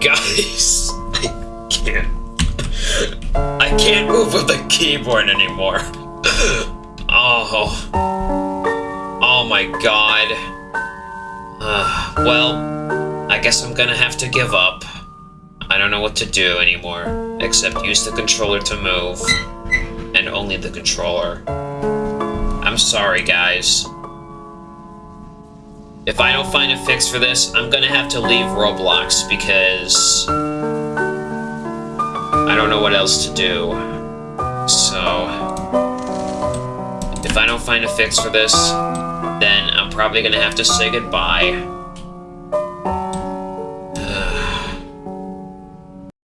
Guys, I can't. I can't move with the keyboard anymore. Oh. Oh my god. Uh, well, I guess I'm gonna have to give up. I don't know what to do anymore, except use the controller to move. And only the controller. I'm sorry, guys. If I don't find a fix for this, I'm gonna have to leave Roblox because I don't know what else to do. So, if I don't find a fix for this, then I'm probably gonna have to say goodbye.